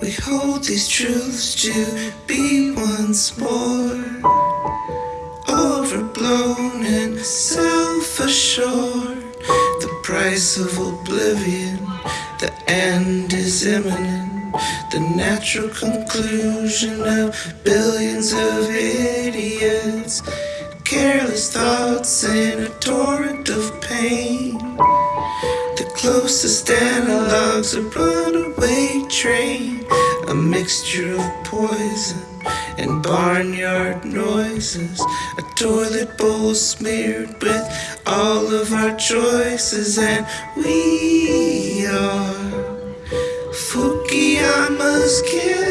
We hold these truths to be once more overblown and self assured. The price of oblivion, the end is imminent. The natural conclusion of billions of idiots. Careless thoughts in a torrent of pain. The closest analogues a runaway train. A mixture of poison and barnyard noises. A toilet bowl smeared with all of our choices, and we are Fukuyama's kids.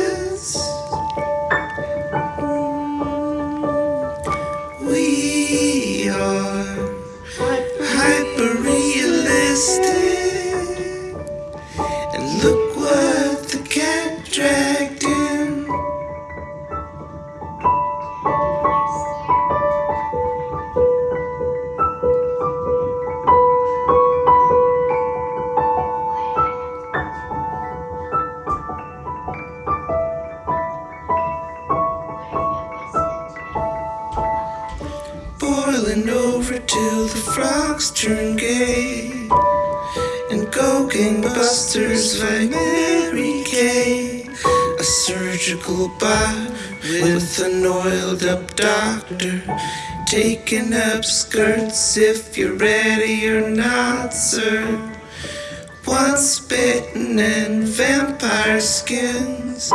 Boiling over till the frogs turn gay. And go gangbusters like Mary Kay. A surgical bot with an oiled up doctor. Taking up skirts if you're ready or not, sir. Once bitten and vampire skins.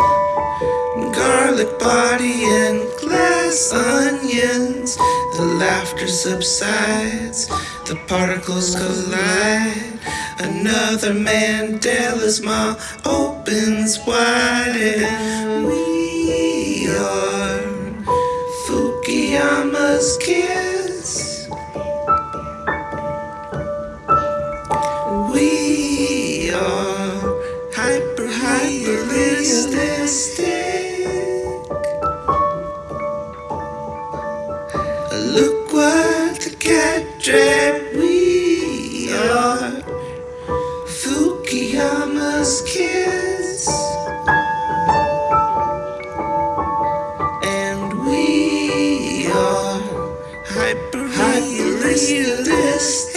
Garlic body and glass onions. The laughter subsides, the particles collide. Another Mandela's maw opens wide, and we are Fukuyama's kids. look what the cat trap we are. Fukuyama's kids. And we are hyper realistic.